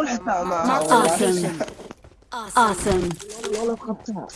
معقول حتى مع Awesome. Awesome. والله خبطها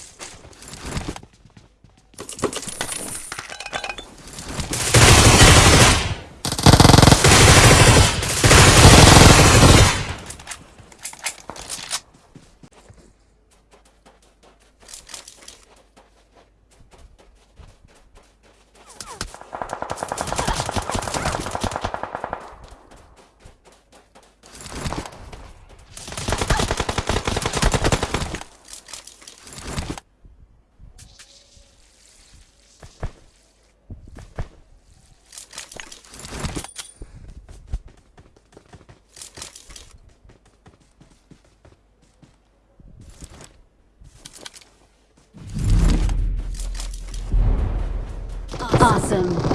Awesome.